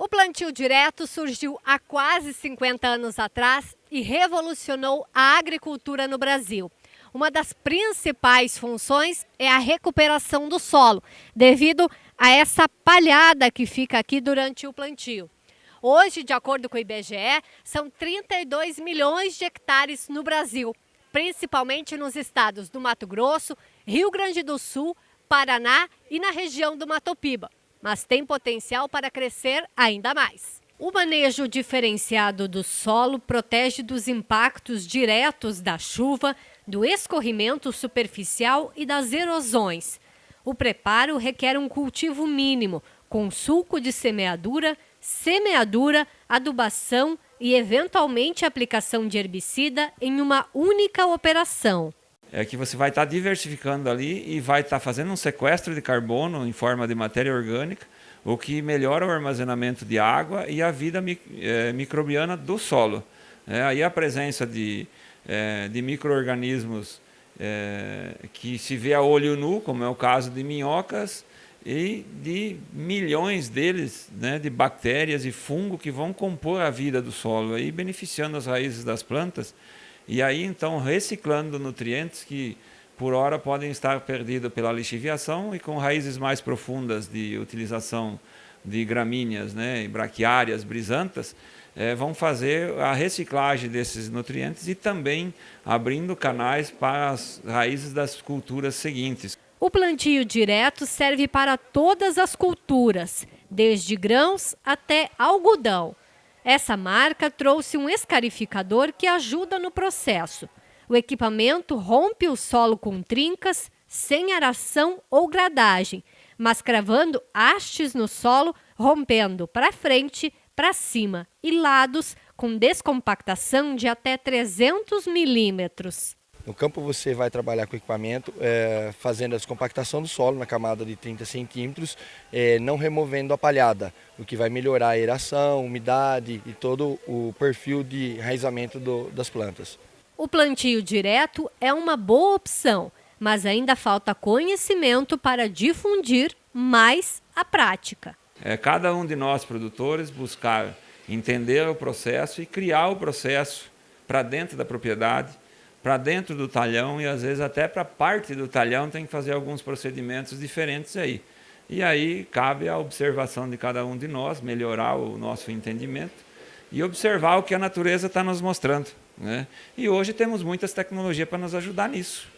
O plantio direto surgiu há quase 50 anos atrás e revolucionou a agricultura no Brasil. Uma das principais funções é a recuperação do solo, devido a essa palhada que fica aqui durante o plantio. Hoje, de acordo com o IBGE, são 32 milhões de hectares no Brasil, principalmente nos estados do Mato Grosso, Rio Grande do Sul, Paraná e na região do Mato Piba mas tem potencial para crescer ainda mais. O manejo diferenciado do solo protege dos impactos diretos da chuva, do escorrimento superficial e das erosões. O preparo requer um cultivo mínimo, com sulco de semeadura, semeadura, adubação e, eventualmente, aplicação de herbicida em uma única operação é que você vai estar tá diversificando ali e vai estar tá fazendo um sequestro de carbono em forma de matéria orgânica, o que melhora o armazenamento de água e a vida é, microbiana do solo. É, aí a presença de, é, de micro-organismos é, que se vê a olho nu, como é o caso de minhocas, e de milhões deles, né, de bactérias e fungo que vão compor a vida do solo, aí beneficiando as raízes das plantas, e aí, então, reciclando nutrientes que, por hora, podem estar perdidos pela lixiviação e com raízes mais profundas de utilização de gramíneas, né, braquiárias, brisantas, é, vão fazer a reciclagem desses nutrientes e também abrindo canais para as raízes das culturas seguintes. O plantio direto serve para todas as culturas, desde grãos até algodão. Essa marca trouxe um escarificador que ajuda no processo. O equipamento rompe o solo com trincas, sem aração ou gradagem, mas cravando hastes no solo, rompendo para frente, para cima e lados com descompactação de até 300 milímetros. No campo você vai trabalhar com equipamento, é, fazendo a descompactação do solo na camada de 30 centímetros, é, não removendo a palhada, o que vai melhorar a aeração, umidade e todo o perfil de enraizamento do, das plantas. O plantio direto é uma boa opção, mas ainda falta conhecimento para difundir mais a prática. É cada um de nós produtores buscar entender o processo e criar o processo para dentro da propriedade, para dentro do talhão e às vezes até para parte do talhão tem que fazer alguns procedimentos diferentes aí. E aí cabe a observação de cada um de nós, melhorar o nosso entendimento e observar o que a natureza está nos mostrando. Né? E hoje temos muitas tecnologias para nos ajudar nisso.